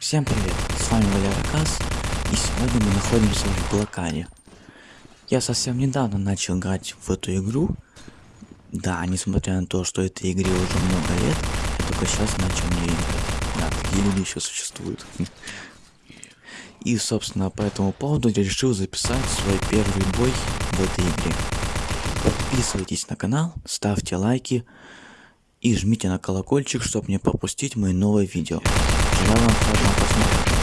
Всем привет, с вами Валера Касс, и сегодня мы находимся в блокаде. Я совсем недавно начал играть в эту игру. Да, несмотря на то, что этой игре уже много лет, только сейчас начал в играть. Да, такие люди еще существуют. И, собственно, по этому поводу я решил записать свой первый бой в этой игре. Подписывайтесь на канал, ставьте лайки и жмите на колокольчик, чтобы не пропустить мои новые видео. Желаю вам приятного просмотра.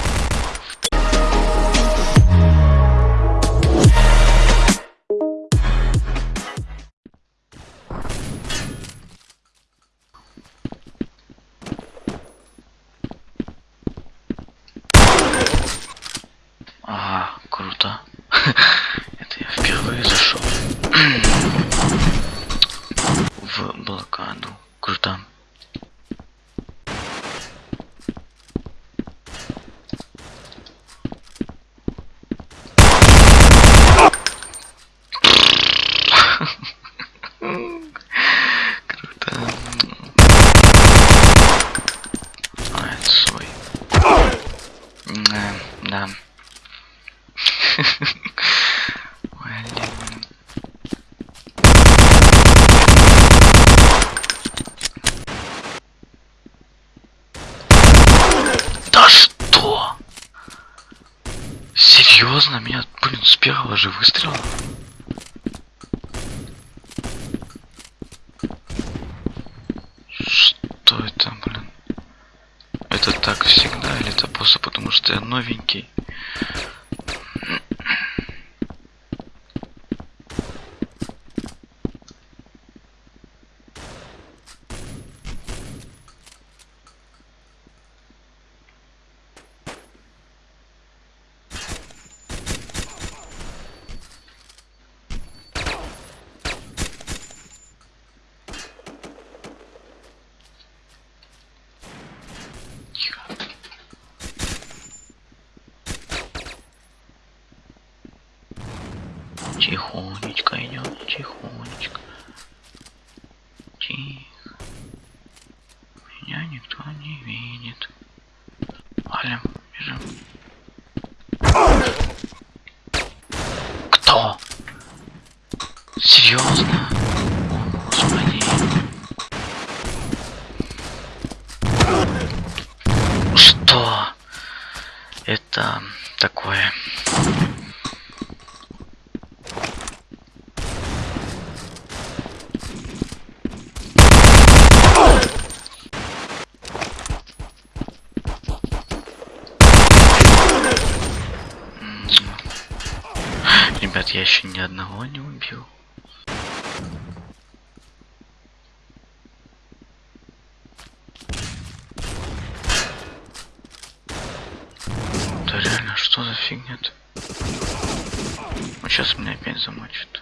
Серьезно? Меня, блин, с первого же выстрела? Что это, блин? Это так всегда или это просто потому что я новенький? Тихонечко идет, тихонечко. Тихо. Меня никто не видит. Валим, бежим. Кто? Серьезно? О, господи. Что? Это такое. М. Ребят, я еще ни одного не убил. Да реально, что за фигня-то? Он сейчас меня опять замочит.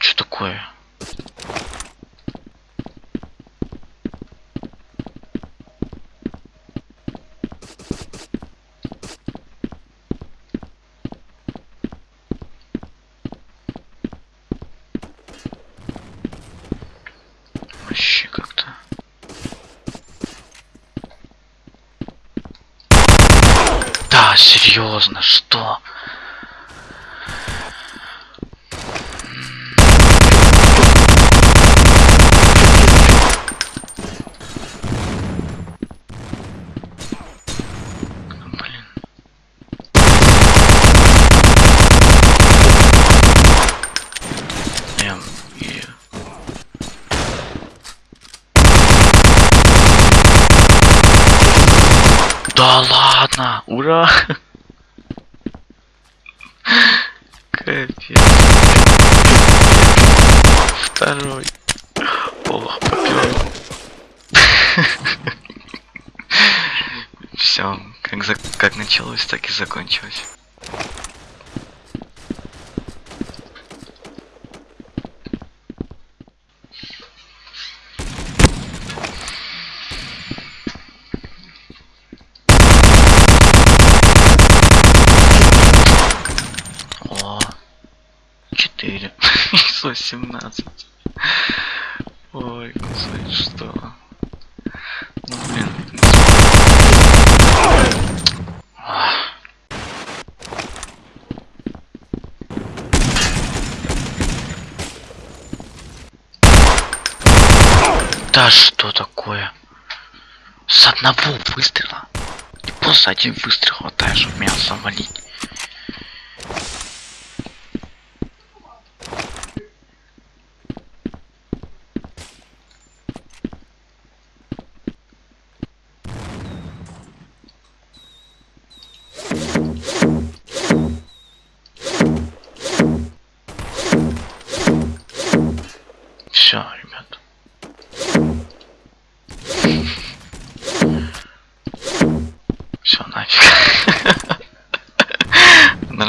Что такое? Вообще как-то. Да, серьезно, что? Да ладно! Ура! Капец. Второй. Ох, попёр. Все, как, за... как началось, так и закончилось. 117. Ой, господи, что? Ну, блин. Да что такое? С одного выстрела. И просто один выстрел хватает, чтобы меня завалить.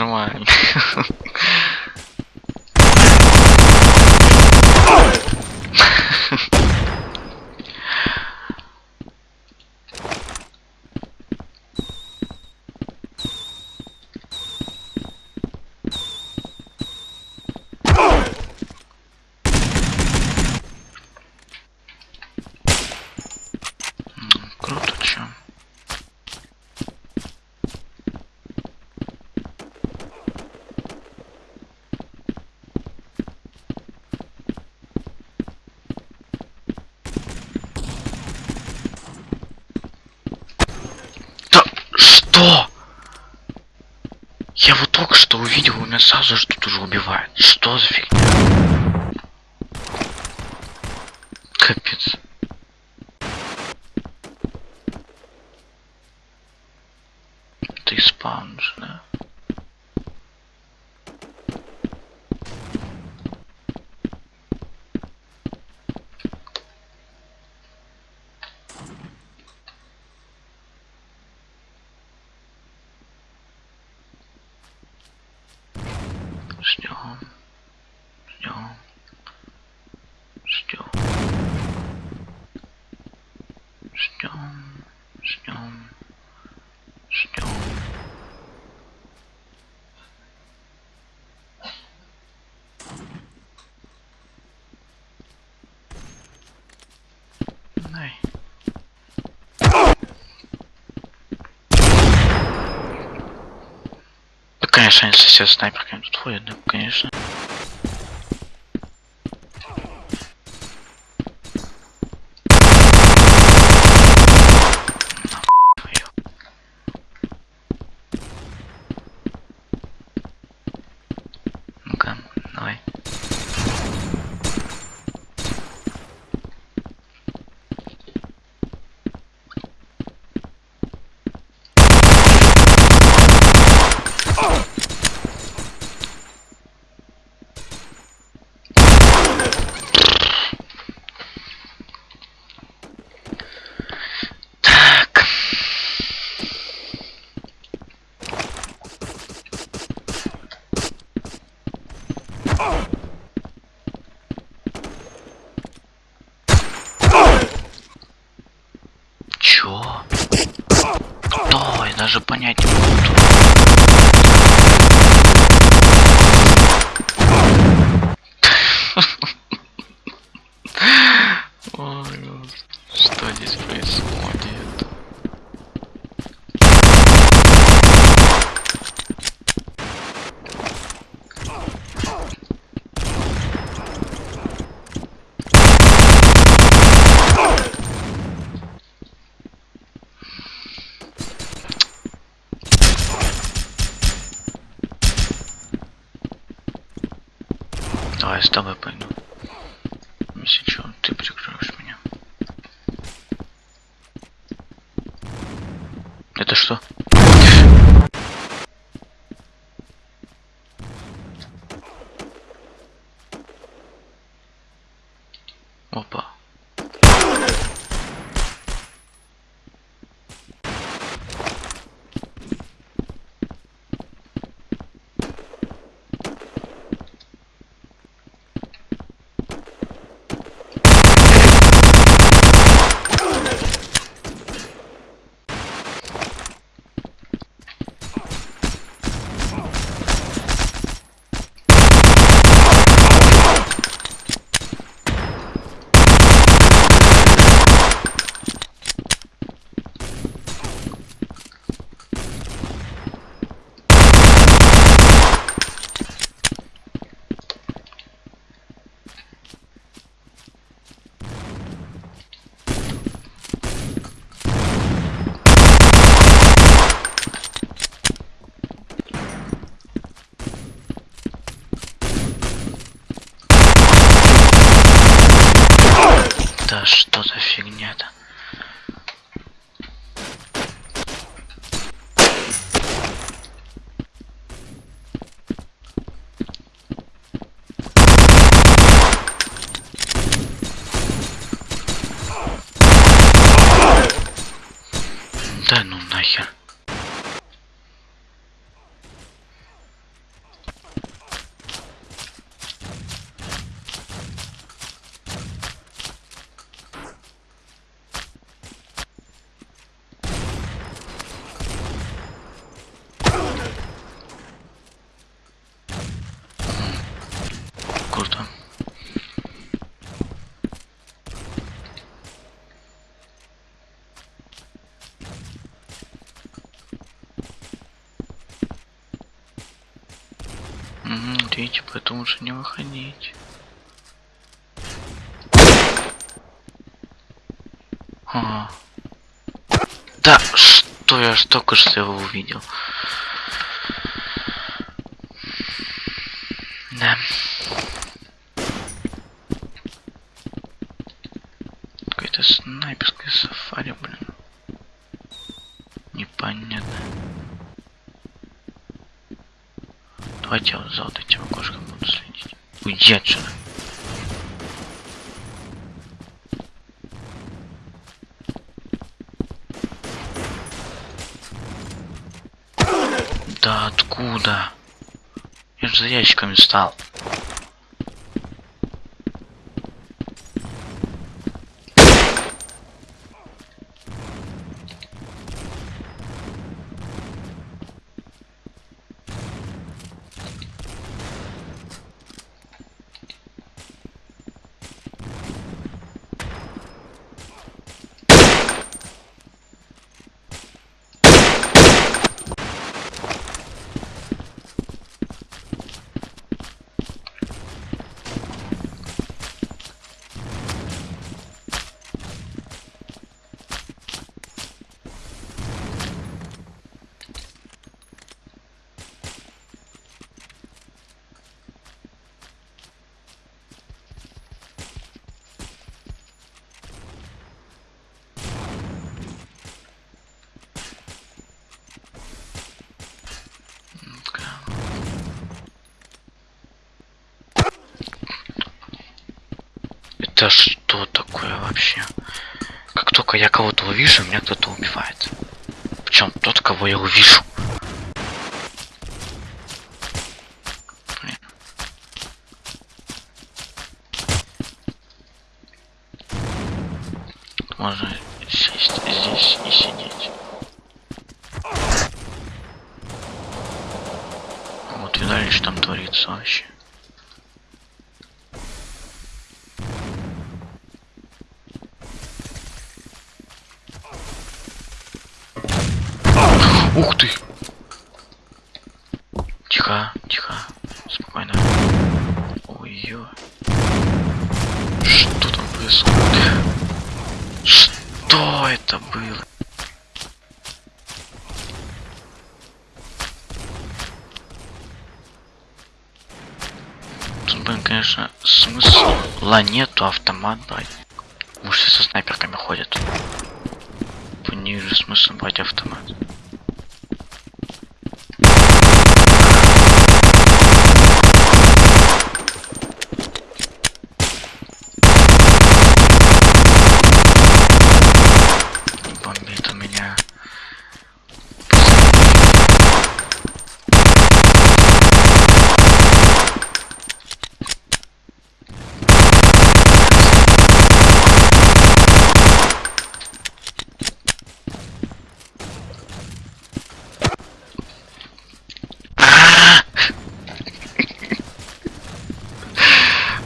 come. Что? Я вот только что увидел, у меня сразу же тут уже убивает. Что за фигня? Капец. Ты спаунишь, да? Дай. Да, конечно, они все снайперками тут ходят, да, конечно. Даже понять не могу. Ой, господи, что здесь происходит? Давай с тобой пойду. Если чё, ты прикроешь меня. Это что? Опа. Да что за фигня-то? Да ну нахер. Круто. Угу, видите, поэтому лучше не выходить. Ага. Да, что я ж только что его увидел. Да. Давайте я вот за вот этим окошком буду следить. Уйди отсюда. Да откуда? Я же за ящиками стал. Это что такое вообще? Как только я кого-то увижу, меня кто-то убивает. Причем тот, кого я увижу. Можно сесть здесь и сидеть. Вот видали, что там творится вообще. Ух ты! Тихо, тихо, спокойно. Ой-ой. Что там происходит? Что это было? Тут, блин, конечно, смысла нету автомат брать. Все со снайперками ходят. Не вижу смысла брать автомат. Бомбит у меня.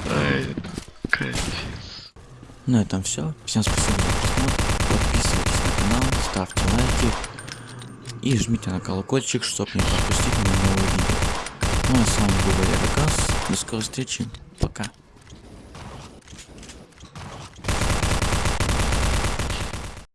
Ай, капец. На этом все. Всем спасибо за просмотр. Подписывайтесь на канал, ставьте лайки и жмите на колокольчик, чтобы не пропустить мои новые видео. Ну а с вами был Валерий Касс. До скорой встречи. Пока.